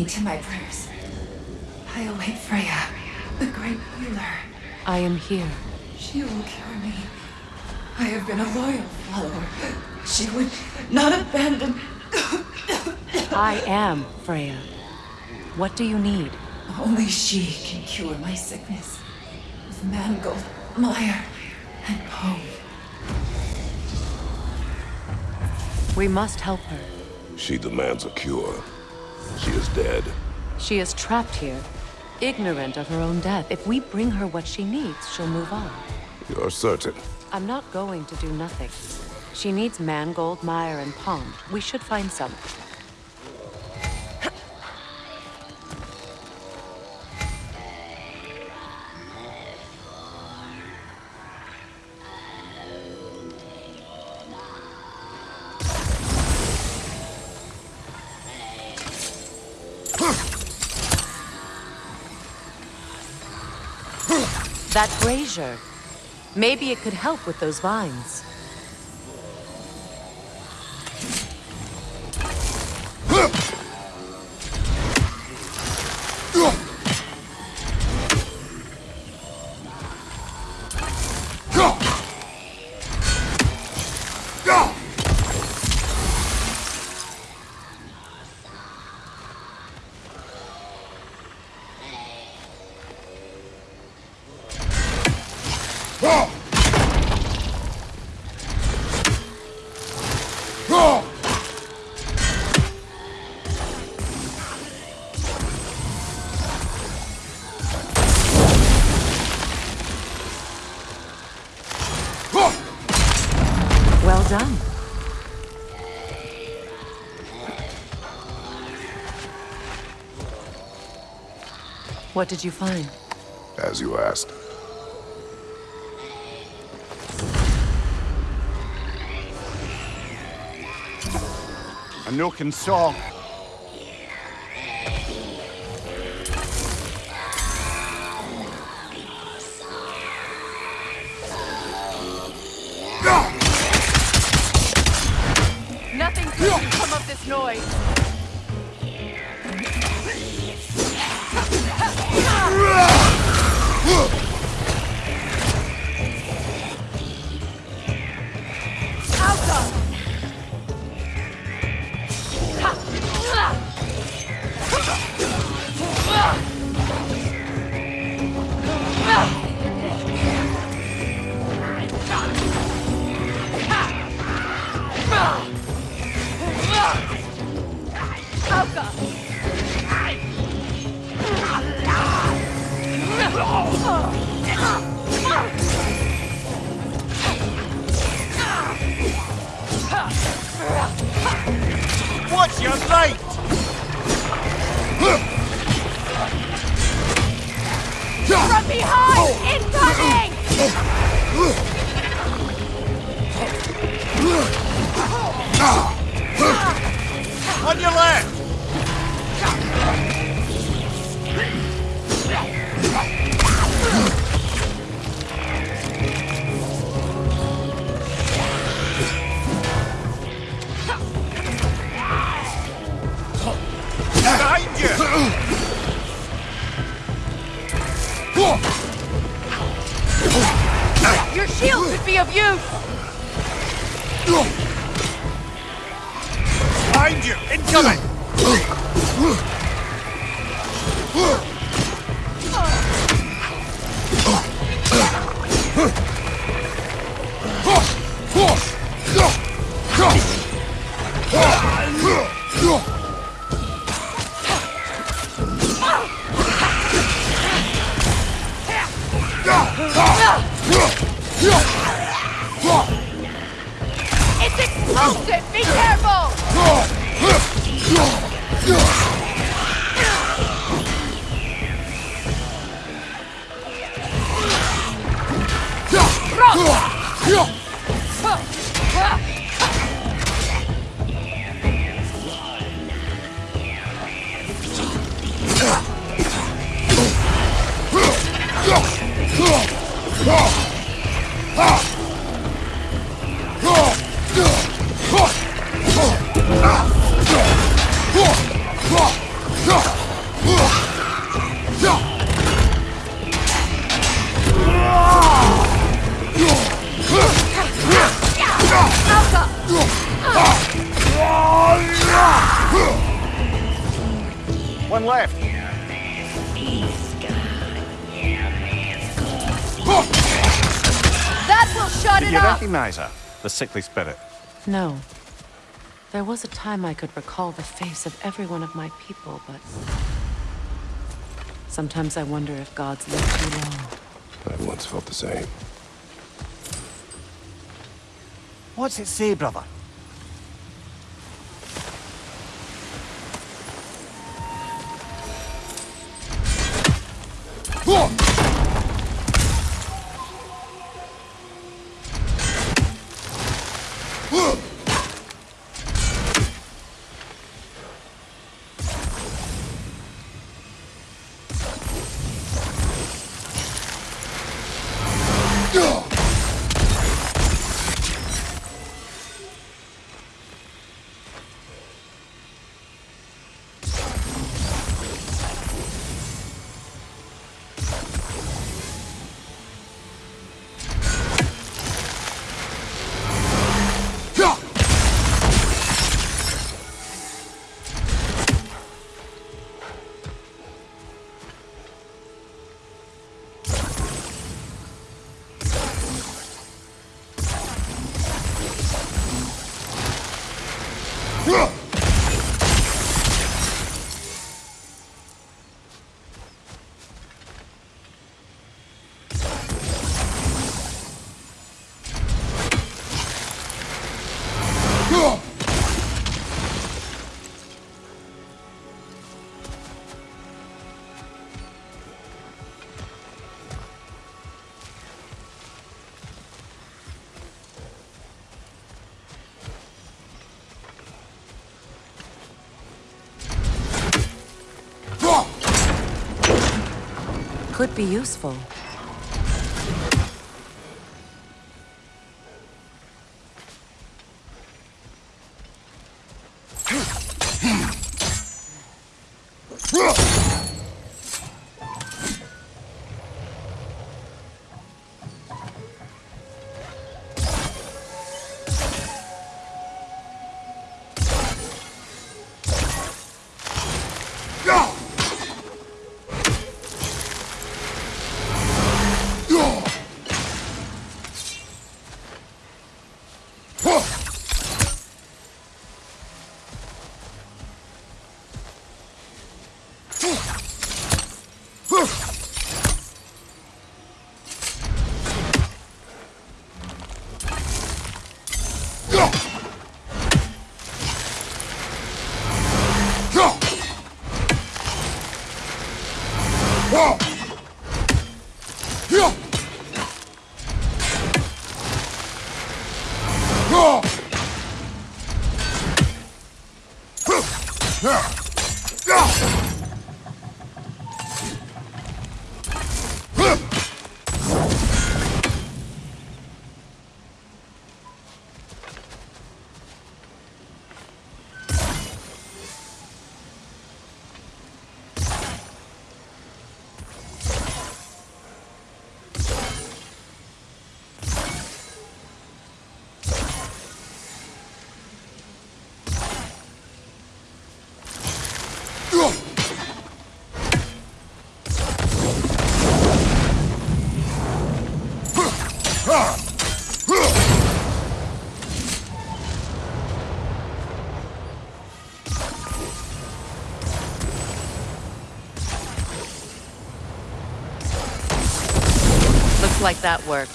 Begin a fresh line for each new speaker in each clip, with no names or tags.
me to my prayers. I await Freya, the great healer.
I am here.
She will cure me. I have been a loyal follower. She would not abandon.
I am Freya. What do you need?
Only she can cure my sickness. With Mangold, Meyer, and Poe.
We must help her.
She demands a cure. She is dead.
She is trapped here, ignorant of her own death. If we bring her what she needs, she'll move on.
You're certain.
I'm not going to do nothing. She needs Mangold, Meyer, and Pond. We should find some. That brazier. Maybe it could help with those vines. Well done. What did you find?
As you asked.
A nook and saw.
Nothing good can come of this noise.
Watch your light!
From behind! Incoming!
On your left! Behind you! Incoming!
It's explosive! Be careful! Yeah!
One left.
That will shut
Did
it
you
up!
recognize her? The sickly spirit.
No. There was a time I could recall the face of every one of my people, but... Sometimes I wonder if gods live too long.
I once felt the same.
What's it say, brother?
Could be useful. Whoa! Looks like that worked.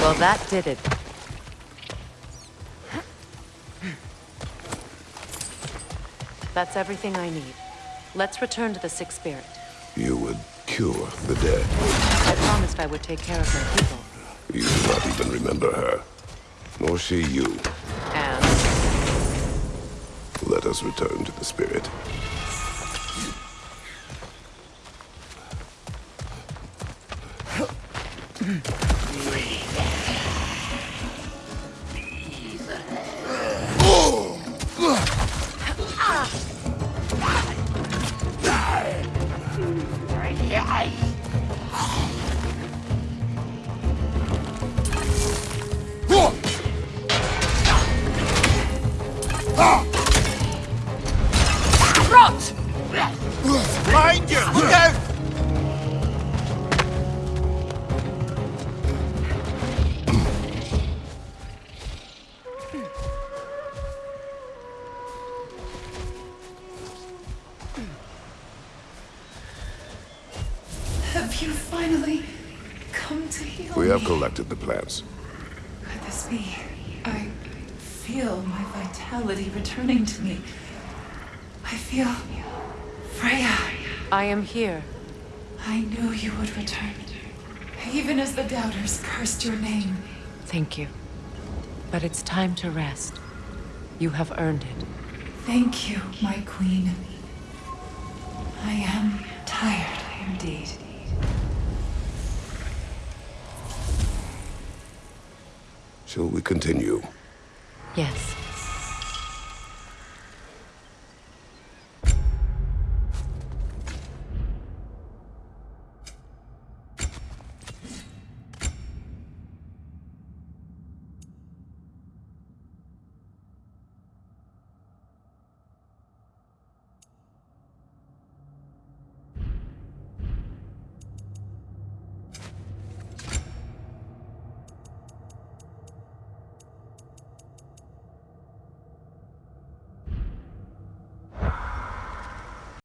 Well, that did it. That's everything I need. Let's return to the Sixth Spirit.
You would cure the dead.
I promised I would take care of my people.
You do not even remember her. Nor she you.
And
Let us return to the spirit.
Behind you! Look out!
Have you finally come to heal
We have
me?
collected the plants.
Could this be? I feel my vitality returning to me. I feel Freya.
I am here.
I knew you would return. Even as the doubters cursed your name.
Thank you. But it's time to rest. You have earned it.
Thank you, my queen. I am tired indeed.
Shall we continue?
Yes.